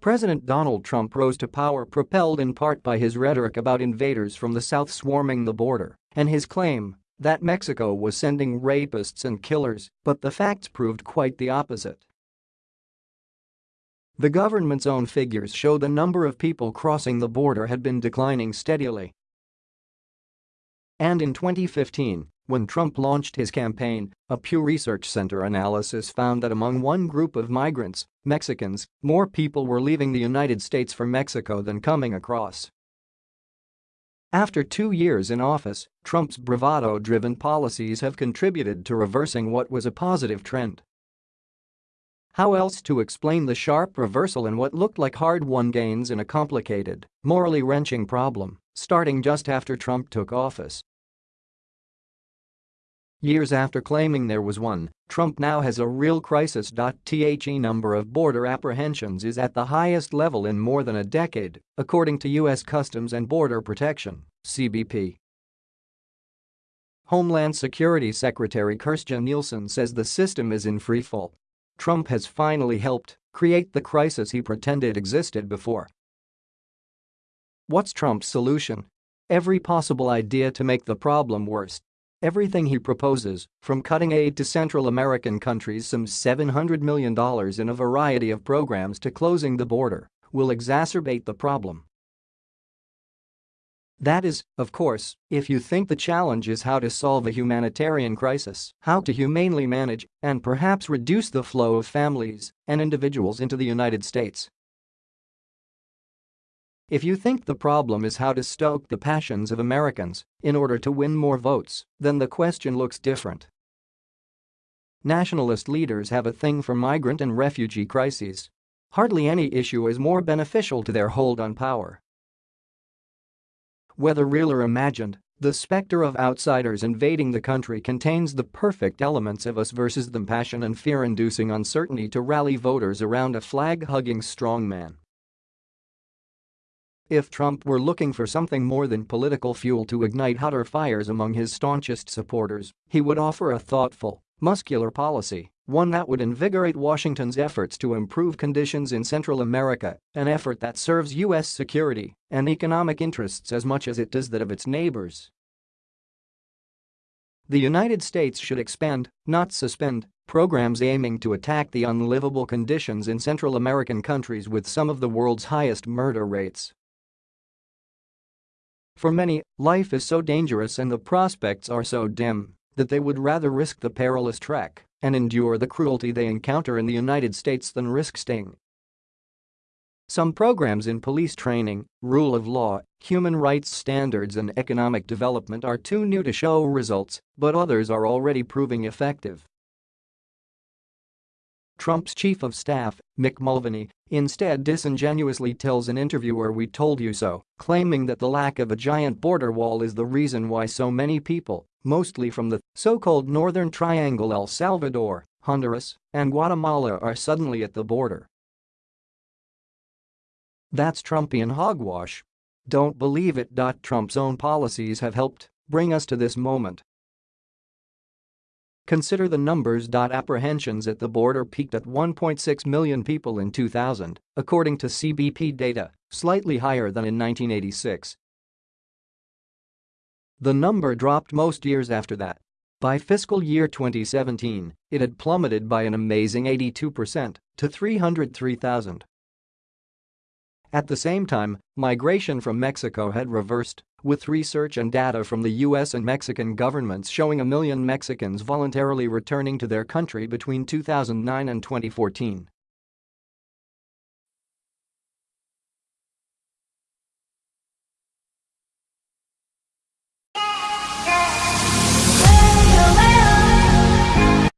President Donald Trump rose to power propelled in part by his rhetoric about invaders from the south swarming the border and his claim that Mexico was sending rapists and killers, but the facts proved quite the opposite. The government's own figures show the number of people crossing the border had been declining steadily. And in 2015, when Trump launched his campaign, a Pew Research Center analysis found that among one group of migrants, Mexicans, more people were leaving the United States for Mexico than coming across. After two years in office, Trump's bravado-driven policies have contributed to reversing what was a positive trend. How else to explain the sharp reversal in what looked like hard-won gains in a complicated, morally wrenching problem, starting just after Trump took office? Years after claiming there was one, Trump now has a real crisis. The number of border apprehensions is at the highest level in more than a decade, according to U.S. Customs and Border Protection CBP. Homeland Security Secretary Kirstjen Nielsen says the system is in freefall. Trump has finally helped create the crisis he pretended existed before. What's Trump's solution? Every possible idea to make the problem worse. Everything he proposes, from cutting aid to Central American countries some $700 million in a variety of programs to closing the border, will exacerbate the problem. That is, of course, if you think the challenge is how to solve a humanitarian crisis, how to humanely manage and perhaps reduce the flow of families and individuals into the United States. If you think the problem is how to stoke the passions of Americans in order to win more votes, then the question looks different. Nationalist leaders have a thing for migrant and refugee crises. Hardly any issue is more beneficial to their hold on power. Whether real or imagined, the specter of outsiders invading the country contains the perfect elements of us versus them passion and fear-inducing uncertainty to rally voters around a flag-hugging strongman. If Trump were looking for something more than political fuel to ignite hotter fires among his staunchest supporters, he would offer a thoughtful, muscular policy, one that would invigorate Washington's efforts to improve conditions in Central America, an effort that serves U.S. security and economic interests as much as it does that of its neighbors. The United States should expand, not suspend, programs aiming to attack the unlivable conditions in Central American countries with some of the world's highest murder rates. For many, life is so dangerous and the prospects are so dim that they would rather risk the perilous trek and endure the cruelty they encounter in the United States than risk staying. Some programs in police training, rule of law, human rights standards and economic development are too new to show results, but others are already proving effective. Trump's chief of staff, Mick Mulvaney, instead disingenuously tells an interviewer we told you so, claiming that the lack of a giant border wall is the reason why so many people, mostly from the so-called Northern Triangle El Salvador, Honduras, and Guatemala are suddenly at the border. That's Trumpian hogwash. Don't believe it. Trump's own policies have helped bring us to this moment Consider the numbers. Apprehensions at the border peaked at 1.6 million people in 2000, according to CBP data, slightly higher than in 1986. The number dropped most years after that. By fiscal year 2017, it had plummeted by an amazing 82% to 303,000. At the same time, migration from Mexico had reversed, with research and data from the US and Mexican governments showing a million Mexicans voluntarily returning to their country between 2009 and 2014.